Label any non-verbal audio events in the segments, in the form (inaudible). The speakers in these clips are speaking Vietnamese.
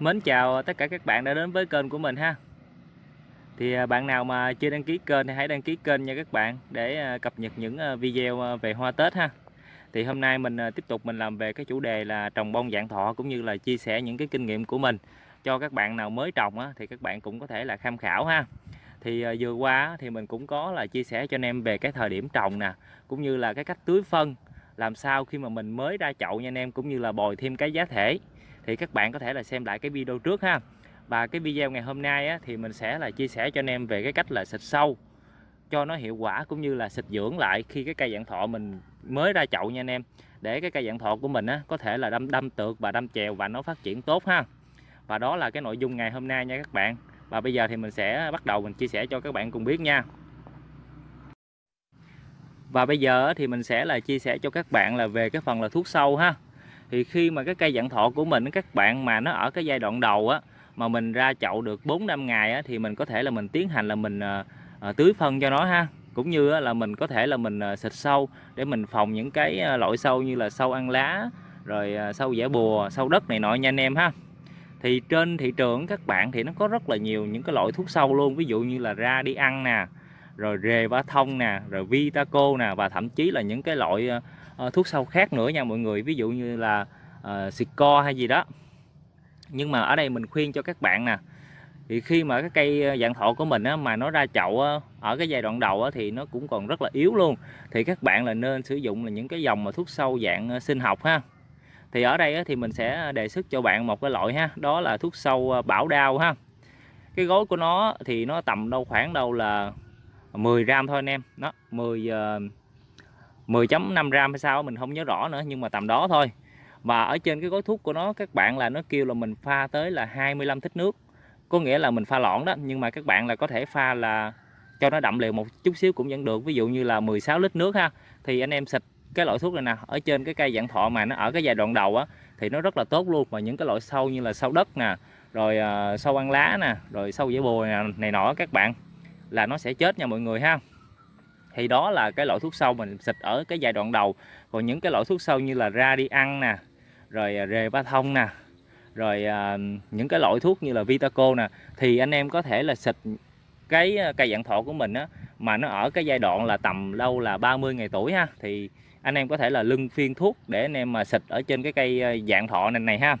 Mến chào tất cả các bạn đã đến với kênh của mình ha. Thì à, bạn nào mà chưa đăng ký kênh thì hãy đăng ký kênh nha các bạn Để à, cập nhật những à, video về hoa Tết ha. Thì hôm nay mình tiếp tục mình làm về cái chủ đề là trồng bông dạng thọ Cũng như là chia sẻ những cái kinh nghiệm của mình. Cho các bạn nào mới trồng á, thì các bạn cũng có thể là tham khảo ha. Thì vừa qua thì mình cũng có là chia sẻ cho anh em về cái thời điểm trồng nè cũng như là cái cách tưới phân làm sao khi mà mình mới ra chậu nha anh em cũng như là bồi thêm cái giá thể thì các bạn có thể là xem lại cái video trước ha. Và cái video ngày hôm nay á, thì mình sẽ là chia sẻ cho anh em về cái cách là xịt sâu cho nó hiệu quả cũng như là xịt dưỡng lại khi cái cây dạng thọ mình mới ra chậu nha anh em. Để cái cây dạng thọ của mình á, có thể là đâm đâm tược và đâm chèo và nó phát triển tốt ha. Và đó là cái nội dung ngày hôm nay nha các bạn. Và bây giờ thì mình sẽ bắt đầu mình chia sẻ cho các bạn cùng biết nha. Và bây giờ thì mình sẽ là chia sẻ cho các bạn là về cái phần là thuốc sâu ha thì khi mà cái cây dạng thọ của mình các bạn mà nó ở cái giai đoạn đầu á mà mình ra chậu được 4 năm ngày á, thì mình có thể là mình tiến hành là mình à, à, tưới phân cho nó ha. Cũng như á, là mình có thể là mình à, xịt sâu để mình phòng những cái à, loại sâu như là sâu ăn lá rồi à, sâu dẻ bùa sâu đất này nọ nha anh em ha. Thì trên thị trường các bạn thì nó có rất là nhiều những cái loại thuốc sâu luôn. Ví dụ như là ra đi ăn nè rồi rề ba thông nè rồi vitaco nè và thậm chí là những cái loại Ờ, thuốc sâu khác nữa nha mọi người ví dụ như là ờ, uh, co hay gì đó. Nhưng mà ở đây mình khuyên cho các bạn nè thì khi mà cái cây ờ, dạng thọ của mình á, mà nó ra chậu á, ở cái giai đoạn đầu á, thì nó cũng còn rất là yếu luôn. Thì các bạn là nên sử dụng là những cái dòng mà thuốc sâu dạng sinh học ha. Thì ở đây á, thì mình sẽ đề xuất cho bạn một cái loại ha đó là thuốc sâu bảo đao ha. Cái gói của nó thì nó tầm đâu khoảng đâu là 10 gram thôi anh em. Nó 10 uh, 10.5 gram hay sao mình không nhớ rõ nữa nhưng mà tầm đó thôi. Và ở trên cái gói thuốc của nó các bạn là nó kêu là mình pha tới là 25 thích nước. Có nghĩa là mình pha lỏng đó nhưng mà các bạn là có thể pha là cho nó đậm liều một chút xíu cũng vẫn được. Ví dụ như là 16 lít nước ha thì anh em xịt cái loại thuốc này nè ở trên cái cây dạng thọ mà nó ở cái giai đoạn đầu á thì nó rất là tốt luôn. Và những cái loại sâu như là sâu đất nè rồi uh, sâu ăn lá nè rồi sâu dễ bồi này nọ các bạn là nó sẽ chết nha mọi người ha thì đó là cái loại thuốc sâu mình xịt ở cái giai đoạn đầu. Còn những cái loại thuốc sâu như là ra đi ăn nè rồi à, rề ba thông nè rồi à, những cái loại thuốc như là Vitaco nè thì anh em có thể là xịt cái à, cây dạng thọ của mình á mà nó ở cái giai đoạn là tầm lâu là 30 ngày tuổi ha thì anh em có thể là lưng phiên thuốc để anh em mà xịt ở trên cái cây à, dạng thọ này này ha.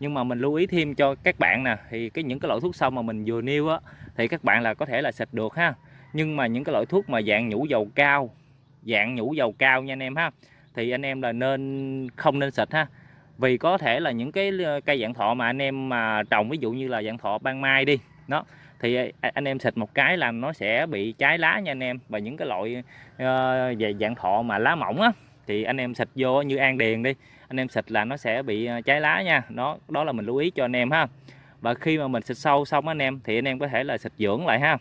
Nhưng mà mình lưu ý thêm cho các bạn nè thì cái những cái loại thuốc sâu mà mình vừa nêu á thì các bạn là có thể là xịt được ha nhưng mà những cái loại thuốc mà dạng nhũ dầu cao dạng nhũ dầu cao nha anh em ha thì anh em là nên không nên xịt ha. Vì có thể là những cái ờ, cây dạng thọ mà anh em mà trồng ví dụ như là dạng thọ ban mai đi đó thì ờ, à, anh em xịt một cái là nó sẽ bị cháy lá nha anh em. Và những cái loại uh, về dạng thọ mà lá mỏng á thì anh em xịt vô như an điền đi anh em xịt là nó sẽ bị trái cháy lá nha. Đó đó là mình lưu ý cho anh em ha. Và khi mà mình xịt sâu xong anh em thì anh em có thể là xịt dưỡng lại ha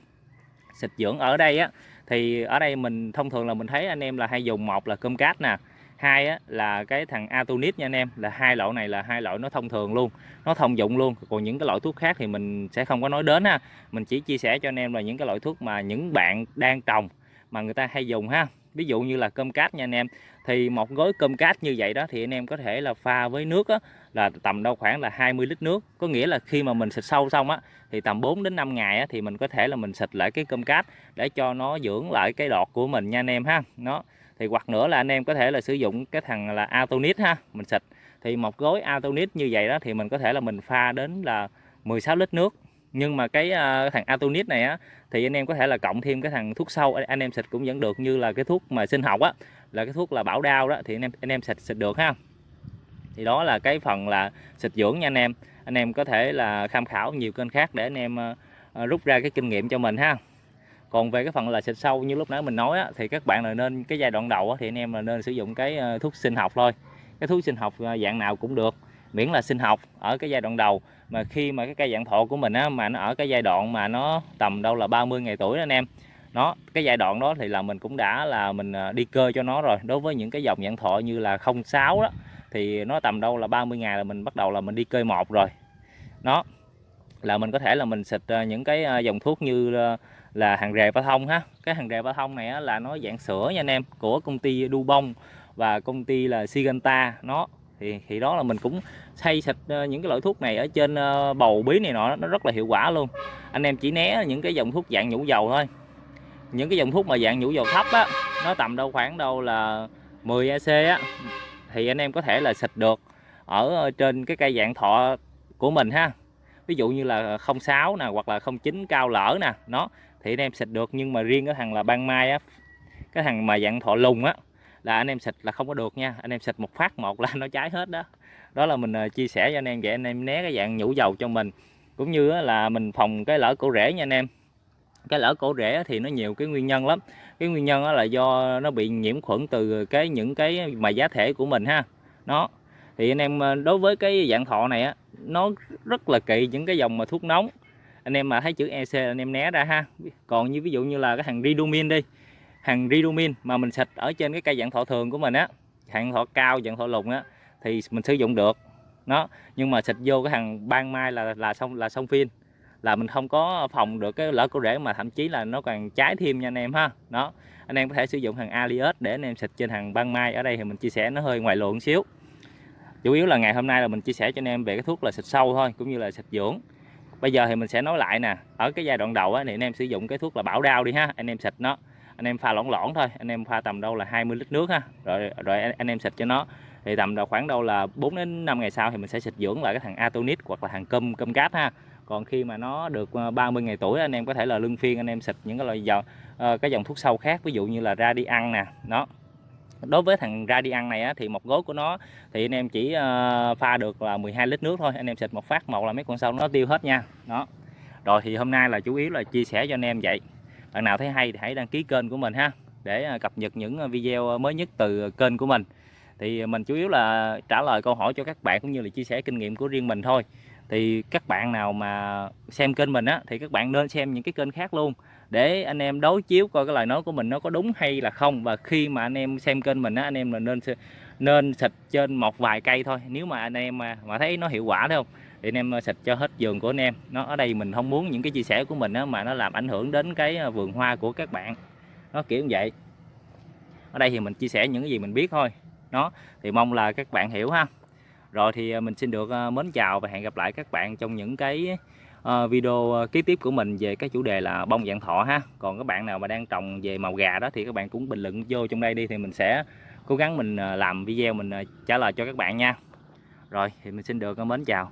xịt dưỡng ở đây á thì ở đây mình thông thường là mình thấy anh em là hay dùng một là cơm cát nè hai á, là cái thằng Atonit nha anh em là hai loại này là hai loại nó thông thường luôn nó thông dụng luôn. Còn những cái loại thuốc khác thì mình sẽ không có nói đến ha. Mình chỉ chia sẻ cho anh em là những cái loại thuốc mà những bạn đang trồng mà người ta hay dùng ha ví dụ như là cơm cát nha anh em. Thì một gói cơm cát như vậy đó thì anh em có thể là pha với nước á, là tầm đâu khoảng là 20 lít nước. Có nghĩa là khi mà mình xịt sâu xong á thì tầm 4 đến 5 ngày á, thì mình có thể là mình xịt lại cái cơm cát để cho nó dưỡng lại cái đọt của mình nha anh em ha. Nó thì hoặc nữa là anh em có thể là sử dụng cái thằng là Atonit ha mình xịt. Thì một gói Atonit như vậy đó thì mình có thể là mình pha đến là 16 lít nước nhưng mà cái uh, thằng Atonit này á thì anh em có thể là cộng thêm cái thằng thuốc sâu anh em xịt cũng vẫn được như là cái thuốc mà sinh học á là cái thuốc là bảo đao đó thì anh em anh em xịt xịt được ha. Thì đó là cái phần là xịt dưỡng nha anh em. Anh em có thể là tham khảo nhiều kênh khác để anh em uh, rút ra cái kinh nghiệm cho mình ha. Còn về cái phần là xịt sâu như lúc nãy mình nói á, thì các bạn là nên cái giai đoạn đầu á, thì anh em là nên sử dụng cái uh, thuốc sinh học thôi. Cái thuốc sinh học uh, dạng nào cũng được miễn là sinh học ở cái giai đoạn đầu. Mà khi mà cái cây dạng thọ của mình á, mà nó ở cái giai đoạn mà nó tầm đâu là 30 ngày tuổi đó anh em nó cái giai đoạn đó thì là mình cũng đã là mình à, đi cơ cho nó rồi. Đối với những cái dòng dạng thọ như là 06 đó thì nó tầm đâu là 30 ngày là mình bắt đầu là mình đi cơi một rồi. Nó là mình có thể là mình xịt à, những cái à, dòng thuốc như là hàng rề ba thông ha. Cái hàng rề ba thông này là nó dạng sữa nha anh em của công ty du bông và công ty là Siganta nó thì thì đó là mình cũng xây xịt ờ, những cái loại thuốc này ở trên ờ, bầu bí này nọ, nó rất là hiệu quả luôn. Anh em chỉ né những cái dòng thuốc dạng nhũ dầu thôi. Những cái dòng thuốc mà dạng nhũ dầu thấp á, nó tầm đâu khoảng đâu là 10 AC á, thì anh em có thể là xịt được ở ờ, trên cái cây dạng thọ của mình ha. Ví dụ như là 06 nè, hoặc là 09 cao lỡ nè, nó, thì anh em xịt được. Nhưng mà riêng cái thằng là ban mai á, cái thằng mà dạng thọ lùng á là anh em xịt là không có được nha. Anh em xịt một phát một là (laughs) nó cháy hết đó. Đó là mình ờ, chia sẻ cho anh em vậy. Anh em né cái dạng nhũ dầu cho mình. Cũng như là mình phòng cái lỡ cổ rễ nha anh em. Cái lỡ cổ rễ thì nó nhiều cái nguyên nhân lắm. Cái nguyên nhân là do nó bị nhiễm khuẩn từ cái, những cái mà giá thể của mình ha. Nó thì anh em ờ, đối với cái dạng thọ này á, nó rất là kỵ những cái dòng mà thuốc nóng. Anh em mà thấy chữ EC anh em né ra ha. Còn như ví dụ như là cái thằng Ridomin đi hàng Ridomin mà mình xịt ở trên cái cây dạng thọ thường của mình á dạng thọ cao dạng thọ lùng á thì mình sử dụng được. Nó nhưng mà xịt vô cái hàng ban mai là là xong là xong phim là mình không có phòng được cái lỡ cổ rễ mà thậm chí là nó còn trái thêm nha anh em ha. Đó anh em có thể sử dụng hàng Alias để anh em xịt trên hàng ban mai. Ở đây thì mình chia sẻ nó hơi ngoài luận xíu. Chủ yếu là ngày hôm nay là mình chia sẻ cho anh em về cái thuốc là xịt sâu thôi cũng như là xịt dưỡng. Bây giờ thì mình sẽ nói lại nè ở cái giai đoạn đầu á, thì anh em sử dụng cái thuốc là bảo đau đi ha anh em xịt nó anh em pha lỏng lỏng thôi anh em pha tầm đâu là 20 lít nước ha. Rồi rồi anh em xịt cho nó. Thì tầm đâu khoảng đâu là 4 đến 5 ngày sau thì mình sẽ xịt dưỡng lại cái thằng Atonit hoặc là thằng cơm cơm cát ha. Còn khi mà nó được ờ, 30 ngày tuổi anh em có thể là lưng phiên anh em xịt những cái loại dòng ờ, cái dòng thuốc sâu khác ví dụ như là ra đi ăn nè nó đối với thằng ra đi ăn này á, thì một gối của nó thì anh em chỉ uh, pha được là 12 lít nước thôi anh em xịt một phát một là mấy con sâu nó tiêu hết nha đó. Rồi thì hôm nay là chủ yếu là chia sẻ cho anh em vậy bạn nào thấy hay thì hãy đăng ký kênh của mình ha để à, cập nhật những à, video à, mới nhất từ kênh của mình. Thì mình chủ yếu là trả lời câu hỏi cho các bạn cũng như là chia sẻ kinh nghiệm của riêng mình thôi. Thì các bạn nào mà xem kênh mình á thì các bạn nên xem những cái kênh khác luôn để anh em đối chiếu coi cái lời nói của mình nó có đúng hay là không. Và khi mà anh em xem kênh mình á anh em là nên nên xịt trên một vài cây thôi. Nếu mà anh em mà, mà thấy nó hiệu quả thấy không? Thì anh em ờ, xịt cho hết vườn của anh em. Nó ở đây mình không muốn những cái chia sẻ của mình đó, mà nó làm ảnh hưởng đến cái ờ, vườn hoa của các bạn. Nó kiểu như vậy. Ở đây thì mình chia sẻ những cái gì mình biết thôi. Nó thì mong là các bạn hiểu ha. Rồi thì ờ, mình xin được mến chào và hẹn gặp lại các bạn trong những cái video kế tiếp của mình về cái chủ đề là bông dạng thọ ha. Còn các bạn nào mà đang trồng về màu gà đó thì các bạn cũng bình luận vô trong đây đi thì mình sẽ cố gắng mình làm video mình trả lời cho các bạn nha. Rồi thì mình xin được mến chào.